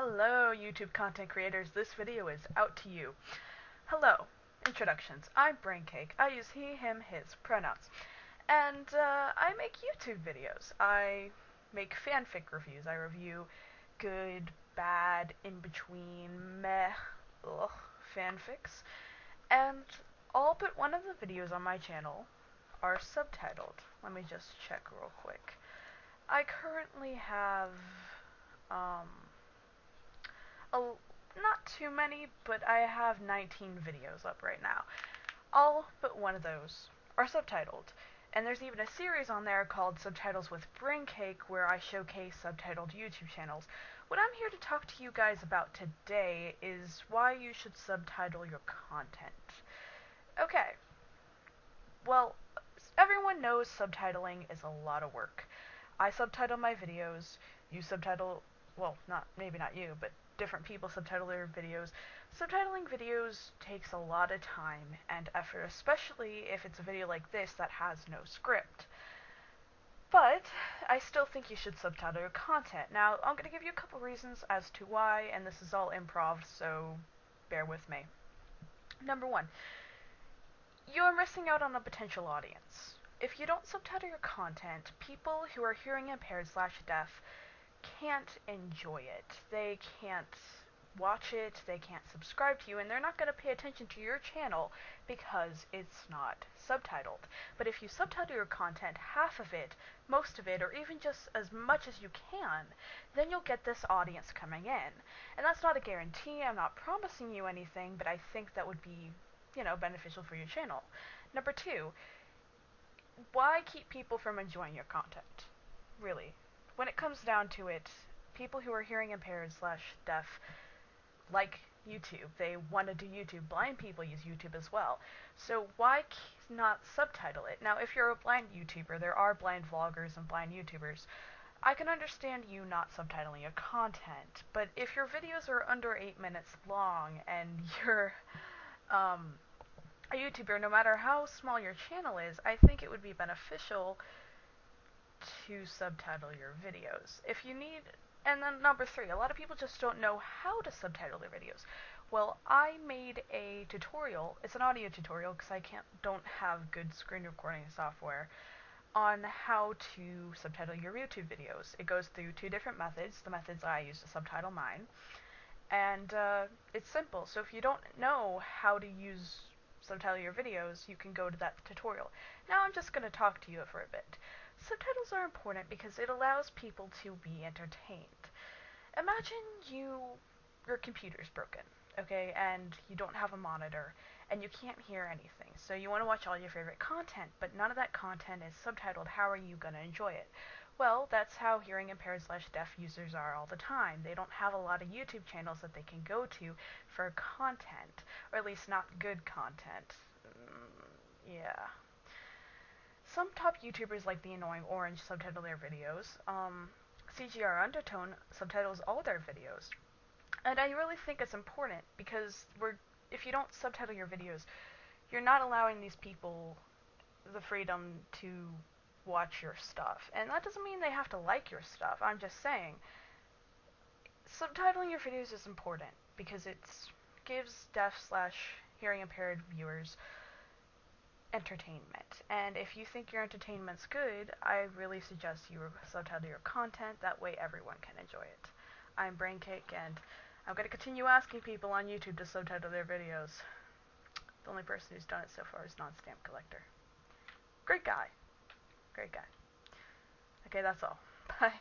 Hello, YouTube content creators. This video is out to you. Hello. Introductions. I'm Braincake. I use he, him, his pronouns. And uh, I make YouTube videos. I make fanfic reviews. I review good, bad, in between, meh, ugh, fanfics. And all but one of the videos on my channel are subtitled. Let me just check real quick. I currently have um, a, not too many, but I have 19 videos up right now. All but one of those are subtitled. And there's even a series on there called Subtitles with Braincake where I showcase subtitled YouTube channels. What I'm here to talk to you guys about today is why you should subtitle your content. Okay. Well, everyone knows subtitling is a lot of work. I subtitle my videos, you subtitle, well, not maybe not you, but different people subtitle their videos. Subtitling videos takes a lot of time and effort, especially if it's a video like this that has no script. But I still think you should subtitle your content. Now, I'm going to give you a couple reasons as to why, and this is all improv, so bear with me. Number one, you're missing out on a potential audience. If you don't subtitle your content, people who are hearing impaired slash deaf can't enjoy it. They can't watch it, they can't subscribe to you, and they're not going to pay attention to your channel because it's not subtitled. But if you subtitle your content, half of it, most of it, or even just as much as you can, then you'll get this audience coming in. And that's not a guarantee, I'm not promising you anything, but I think that would be, you know, beneficial for your channel. Number two, why keep people from enjoying your content? Really, when it comes down to it, people who are hearing impaired slash deaf like YouTube. They want to do YouTube. Blind people use YouTube as well. So why not subtitle it? Now, if you're a blind YouTuber, there are blind vloggers and blind YouTubers. I can understand you not subtitling your content, but if your videos are under 8 minutes long and you're um, a YouTuber, no matter how small your channel is, I think it would be beneficial to subtitle your videos. If you need, and then number three, a lot of people just don't know how to subtitle their videos. Well, I made a tutorial. It's an audio tutorial because I can't don't have good screen recording software on how to subtitle your YouTube videos. It goes through two different methods. The methods I use to subtitle mine, and uh, it's simple. So if you don't know how to use subtitle your videos, you can go to that tutorial. Now I'm just going to talk to you for a bit. Subtitles are important because it allows people to be entertained. Imagine you your computer's broken, okay, and you don't have a monitor and you can't hear anything. So you want to watch all your favorite content, but none of that content is subtitled. How are you going to enjoy it? Well, that's how hearing impaired slash deaf users are all the time. They don't have a lot of YouTube channels that they can go to for content, or at least not good content. Mm, yeah. Some top YouTubers like the annoying orange subtitle their videos. Um, CGR Undertone subtitles all their videos. And I really think it's important because we're if you don't subtitle your videos, you're not allowing these people the freedom to watch your stuff. And that doesn't mean they have to like your stuff. I'm just saying subtitling your videos is important because it gives deaf slash hearing impaired viewers entertainment. And if you think your entertainment's good, I really suggest you subtitle your content. That way everyone can enjoy it. I'm Braincake, and I'm going to continue asking people on YouTube to subtitle their videos. The only person who's done it so far is Non-Stamp Collector. Great guy. Great guy. Okay, that's all. Bye.